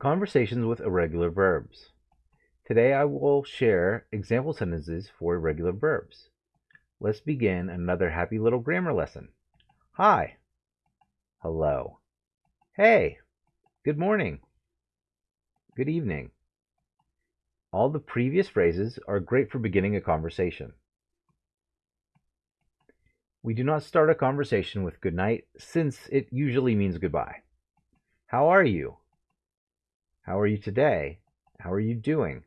Conversations with irregular verbs. Today I will share example sentences for irregular verbs. Let's begin another happy little grammar lesson. Hi. Hello. Hey. Good morning. Good evening. All the previous phrases are great for beginning a conversation. We do not start a conversation with good night since it usually means goodbye. How are you? How are you today? How are you doing?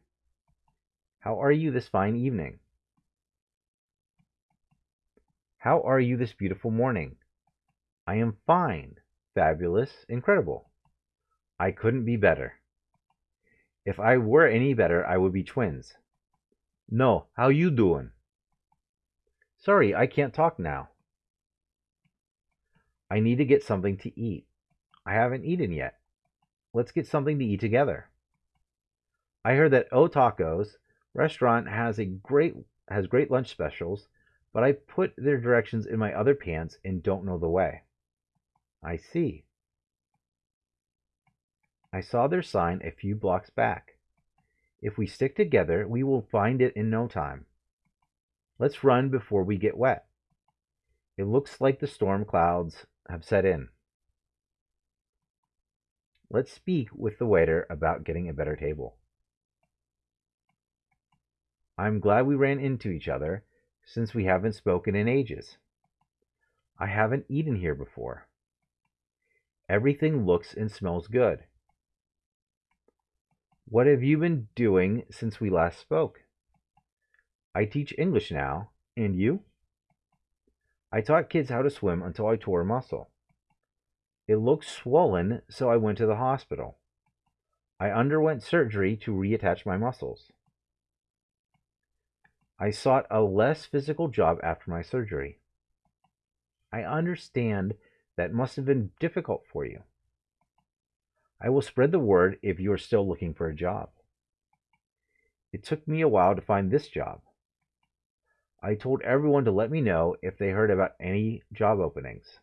How are you this fine evening? How are you this beautiful morning? I am fine, fabulous, incredible. I couldn't be better. If I were any better, I would be twins. No, how you doing? Sorry, I can't talk now. I need to get something to eat. I haven't eaten yet. Let's get something to eat together. I heard that O Tacos restaurant has a great has great lunch specials, but I put their directions in my other pants and don't know the way. I see. I saw their sign a few blocks back. If we stick together, we will find it in no time. Let's run before we get wet. It looks like the storm clouds have set in. Let's speak with the waiter about getting a better table. I'm glad we ran into each other, since we haven't spoken in ages. I haven't eaten here before. Everything looks and smells good. What have you been doing since we last spoke? I teach English now, and you? I taught kids how to swim until I tore a muscle. It looked swollen, so I went to the hospital. I underwent surgery to reattach my muscles. I sought a less physical job after my surgery. I understand that must have been difficult for you. I will spread the word if you are still looking for a job. It took me a while to find this job. I told everyone to let me know if they heard about any job openings.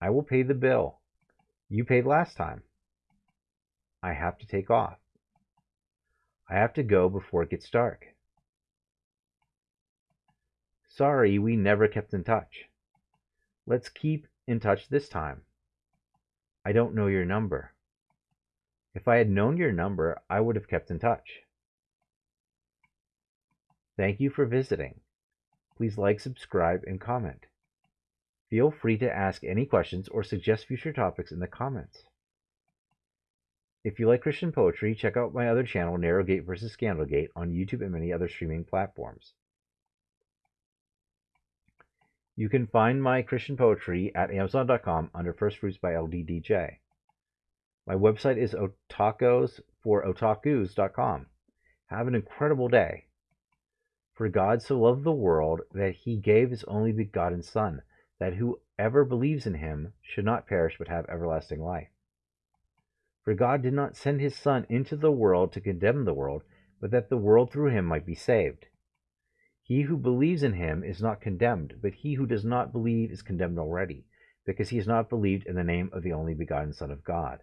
I will pay the bill. You paid last time. I have to take off. I have to go before it gets dark. Sorry, we never kept in touch. Let's keep in touch this time. I don't know your number. If I had known your number, I would have kept in touch. Thank you for visiting. Please like, subscribe, and comment. Feel free to ask any questions or suggest future topics in the comments. If you like Christian poetry, check out my other channel, Narrowgate vs. Scandalgate, on YouTube and many other streaming platforms. You can find my Christian poetry at Amazon.com under First Fruits by LDDJ. My website is otakos for otakus.com. Have an incredible day. For God so loved the world that he gave his only begotten Son, that whoever believes in him should not perish but have everlasting life. For God did not send his Son into the world to condemn the world, but that the world through him might be saved. He who believes in him is not condemned, but he who does not believe is condemned already, because he has not believed in the name of the only begotten Son of God.